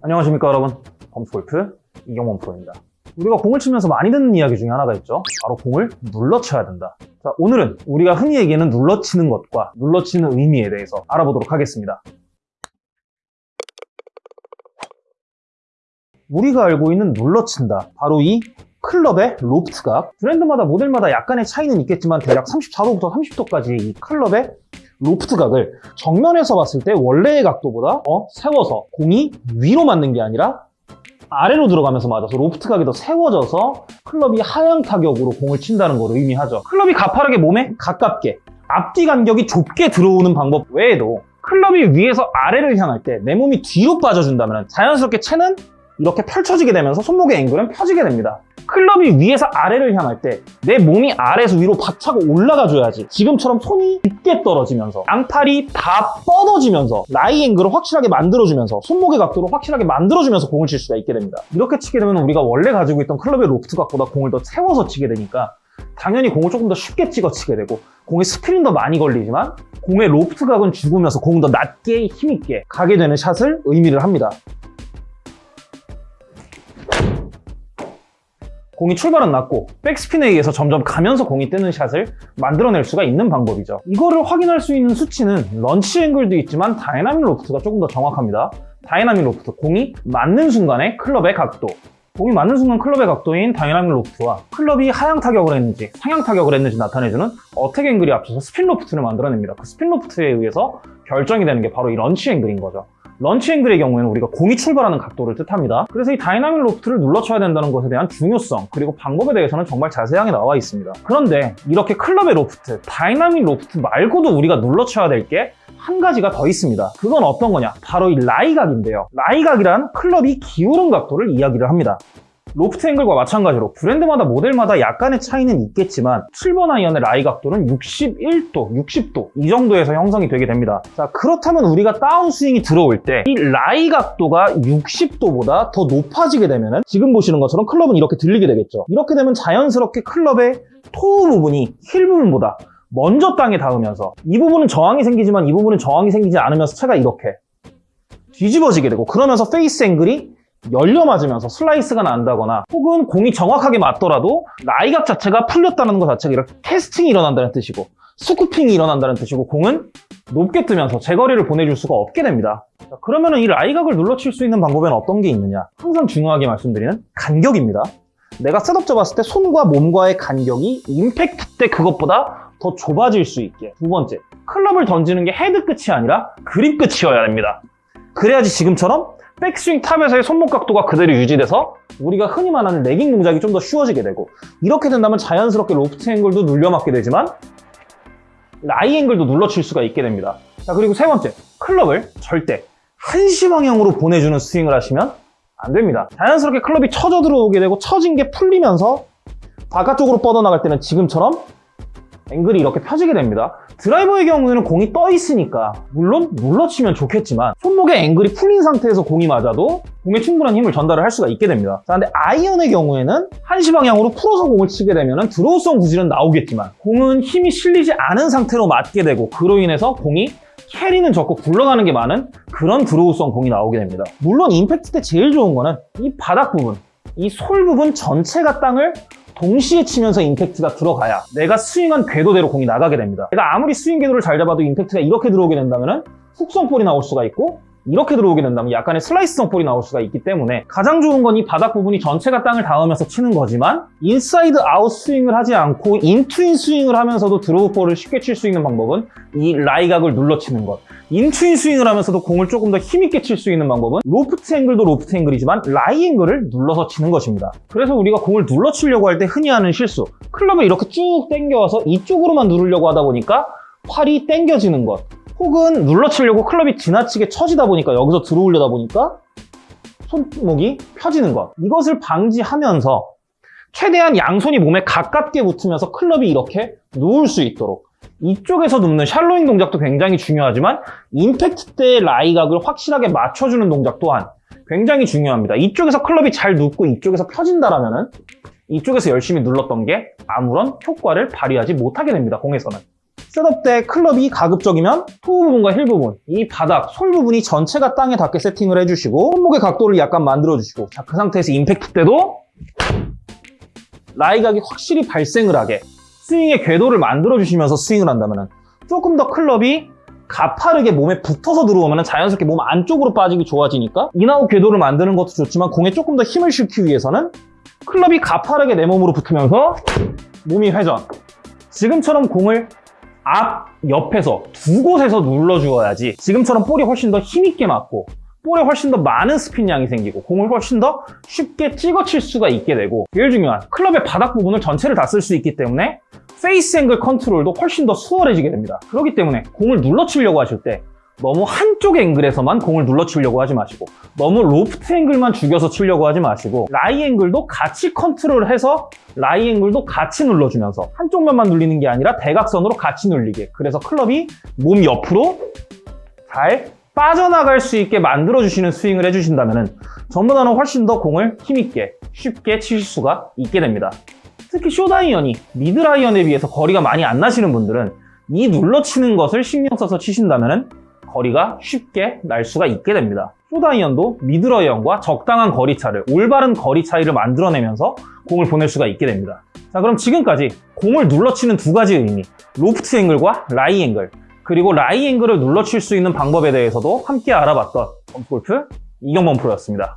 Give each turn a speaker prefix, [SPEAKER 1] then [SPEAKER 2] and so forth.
[SPEAKER 1] 안녕하십니까 여러분. 범스골프 이경원 프로입니다. 우리가 공을 치면서 많이 듣는 이야기 중에 하나가 있죠. 바로 공을 눌러쳐야 된다. 자 오늘은 우리가 흔히 얘기하는 눌러치는 것과 눌러치는 의미에 대해서 알아보도록 하겠습니다. 우리가 알고 있는 눌러친다. 바로 이 클럽의 로프트각 브랜드마다 모델마다 약간의 차이는 있겠지만 대략 34도부터 30도까지 이 클럽의 로프트 각을 정면에서 봤을 때 원래의 각도보다 어, 세워서 공이 위로 맞는 게 아니라 아래로 들어가면서 맞아서 로프트 각이 더 세워져서 클럽이 하향 타격으로 공을 친다는 걸 의미하죠. 클럽이 가파르게 몸에 가깝게 앞뒤 간격이 좁게 들어오는 방법 외에도 클럽이 위에서 아래를 향할 때 내 몸이 뒤로 빠져준다면 자연스럽게 채는 이렇게 펼쳐지게 되면서 손목의 앵글은 펴지게 됩니다. 클럽이 위에서 아래를 향할 때 내 몸이 아래에서 위로 박차고 올라가줘야지 지금처럼 손이 깊게 떨어지면서 양팔이 다 뻗어지면서 lie angle을 확실하게 만들어주면서 손목의 각도를 확실하게 만들어주면서 공을 칠 수가 있게 됩니다. 이렇게 치게 되면 우리가 원래 가지고 있던 클럽의 로프트 각보다 공을 더 세워서 치게 되니까 당연히 공을 조금 더 쉽게 찍어 치게 되고 공에 스핀은 더 많이 걸리지만 공의 로프트 각은 죽으면서 공은 더 낮게 힘있게 가게 되는 샷을 의미를 합니다. 공이 출발은 낮고 백스핀에 의해서 점점 가면서 공이 뜨는 샷을 만들어낼 수가 있는 방법이죠. 이거를 확인할 수 있는 수치는 launch angle도 있지만 dynamic loft가 조금 더 정확합니다. dynamic loft, 공이 맞는 순간의 클럽의 각도 공이 맞는 순간 클럽의 각도인 dynamic loft와 클럽이 하향 타격을 했는지 상향 타격을 했는지 나타내주는 attack angle이 합쳐서 spin loft를 만들어냅니다. 그 spin loft에 의해서 결정이 되는 게 바로 이 launch angle인 거죠. launch angle의 경우에는 우리가 공이 출발하는 각도를 뜻합니다. 그래서 이 dynamic loft를 눌러쳐야 된다는 것에 대한 중요성 그리고 방법에 대해서는 정말 자세하게 나와 있습니다. 그런데 이렇게 클럽의 로프트, dynamic loft 말고도 우리가 눌러쳐야 될 게 한 가지가 더 있습니다. 그건 어떤 거냐? 바로 이 lie각인데요. lie각이란 클럽이 기울은 각도를 이야기를 합니다. loft angle과 마찬가지로 브랜드마다 모델마다 약간의 차이는 있겠지만 7번 아이언의 lie 각도는 61도, 60도 이 정도에서 형성이 되게 됩니다. 자 그렇다면 우리가 다운스윙이 들어올 때 이 lie 각도가 60도보다 더 높아지게 되면 지금 보시는 것처럼 클럽은 이렇게 들리게 되겠죠. 이렇게 되면 자연스럽게 클럽의 toe 부분이 힐 부분보다 먼저 땅에 닿으면서 이 부분은 저항이 생기지만 이 부분은 저항이 생기지 않으면서 채가 이렇게 뒤집어지게 되고 그러면서 face angle이 열려 맞으면서 슬라이스가 난다거나 혹은 공이 정확하게 맞더라도 lie각 자체가 풀렸다는 것 자체가 이렇게 캐스팅이 일어난다는 뜻이고 scooping이 일어난다는 뜻이고 공은 높게 뜨면서 제거리를 보내줄 수가 없게 됩니다. 자, 그러면 이 lie각을 눌러칠 수 있는 방법에는 어떤 게 있느냐? 항상 중요하게 말씀드리는 간격입니다. 내가 셋업 잡았을 때 손과 몸과의 간격이 임팩트 때 그것보다 더 좁아질 수 있게 두 번째, 클럽을 던지는 게 헤드 끝이 아니라 그립 끝이어야 됩니다. 그래야지 지금처럼 백스윙 top에서의 손목 각도가 그대로 유지돼서 우리가 흔히 말하는 lagging 동작이 좀 더 쉬워지게 되고 이렇게 된다면 자연스럽게 loft angle도 눌려맞게 되지만 lie angle도 눌러칠 수가 있게 됩니다. 자 그리고 세 번째, 클럽을 절대 한시 방향으로 보내주는 스윙을 하시면 안 됩니다. 자연스럽게 클럽이 쳐져 들어오게 되고 쳐진 게 풀리면서 바깥쪽으로 뻗어나갈 때는 지금처럼 앵글이 이렇게 펴지게 됩니다. 드라이버의 경우에는 공이 떠 있으니까 물론 눌러치면 좋겠지만 손목의 앵글이 풀린 상태에서 공이 맞아도 공에 충분한 힘을 전달을 할 수가 있게 됩니다. 자, 근데 아이언의 경우에는 한시 방향으로 풀어서 공을 치게 되면 드로우성 구질은 나오겠지만 공은 힘이 실리지 않은 상태로 맞게 되고 그로 인해서 공이 carry는 적고 굴러가는 게 많은 그런 draw성 공이 나오게 됩니다. 물론 임팩트 때 제일 좋은 거는 이 바닥 부분, 이 sole 부분 전체가 땅을 동시에 치면서 임팩트가 들어가야 내가 스윙한 궤도대로 공이 나가게 됩니다. 내가 아무리 스윙 궤도를 잘 잡아도 임팩트가 이렇게 들어오게 된다면 훅성 볼이 나올 수가 있고 이렇게 들어오게 된다면 약간의 슬라이스성 볼이 나올 수가 있기 때문에 가장 좋은 건 이 바닥 부분이 전체가 땅을 닿으면서 치는 거지만 inside out 스윙을 하지 않고 in-to-in 스윙을 하면서도 draw ball을 쉽게 칠 수 있는 방법은 이 lie각을 눌러 치는 것 in-to-in 스윙을 하면서도 공을 조금 더 힘있게 칠 수 있는 방법은 loft angle도 loft angle이지만 lie angle을 눌러서 치는 것입니다. 그래서 우리가 공을 눌러 치려고 할 때 흔히 하는 실수. 클럽을 이렇게 쭉 당겨와서 이쪽으로만 누르려고 하다 보니까 팔이 당겨지는 것. 혹은 눌러 치려고 클럽이 지나치게 처지다 보니까 여기서 들어오려다 보니까 손목이 펴지는 것. 이것을 방지하면서 최대한 양손이 몸에 가깝게 붙으면서 클럽이 이렇게 누울 수 있도록 이쪽에서 눕는 shallowing 동작도 굉장히 중요하지만 임팩트 때의 lie각을 확실하게 맞춰주는 동작 또한 굉장히 중요합니다. 이쪽에서 클럽이 잘 눕고 이쪽에서 펴진다라면 이쪽에서 열심히 눌렀던 게 아무런 효과를 발휘하지 못하게 됩니다 공에서는. 셋업 때 클럽이 가급적이면 toe 부분과 힐 부분, 이 바닥, sole 부분이 전체가 땅에 닿게 세팅을 해주시고 손목의 각도를 약간 만들어주시고 자, 그 상태에서 임팩트 때도 lie각이 확실히 발생을 하게 스윙의 궤도를 만들어주시면서 스윙을 한다면 조금 더 클럽이 가파르게 몸에 붙어서 들어오면 자연스럽게 몸 안쪽으로 빠지기 좋아지니까 in-out 궤도를 만드는 것도 좋지만 공에 조금 더 힘을 실기 위해서는 클럽이 가파르게 내 몸으로 붙으면서 몸이 회전. 지금처럼 공을 앞, 옆에서 두 곳에서 눌러주어야지. 지금처럼 볼이 훨씬 더 힘있게 맞고 볼에 훨씬 더 많은 스핀량이 생기고 공을 훨씬 더 쉽게 찍어 칠 수가 있게 되고 제일 중요한 클럽의 바닥 부분을 전체를 다 쓸 수 있기 때문에 face angle 컨트롤도 훨씬 더 수월해지게 됩니다. 그렇기 때문에 공을 눌러 치려고 하실 때 너무 한쪽 angle에서만 공을 눌러 치려고 하지 마시고 너무 loft angle만 죽여서 치려고 하지 마시고 lie angle도 같이 컨트롤해서 lie angle도 같이 눌러주면서 한쪽 면만 눌리는 게 아니라 대각선으로 같이 눌리게. 그래서 클럽이 몸 옆으로 잘 빠져나갈 수 있게 만들어주시는 스윙을 해주신다면 전보다는 훨씬 더 공을 힘있게 쉽게 치실 수가 있게 됩니다 특히 쇼다이언이 미드라이언에 비해서 거리가 많이 안 나시는 분들은 이 눌러치는 것을 신경 써서 치신다면 거리가 쉽게 날 수가 있게 됩니다. 쇼다이언도 미드라이언과 적당한 거리 차를, 올바른 거리 차이를 만들어내면서 공을 보낼 수가 있게 됩니다. 자, 그럼 지금까지 공을 눌러치는 두 가지 의미, loft angle과 lie angle, 그리고 lie angle을 눌러칠 수 있는 방법에 대해서도 함께 알아봤던 범프골프 이경범 프로였습니다.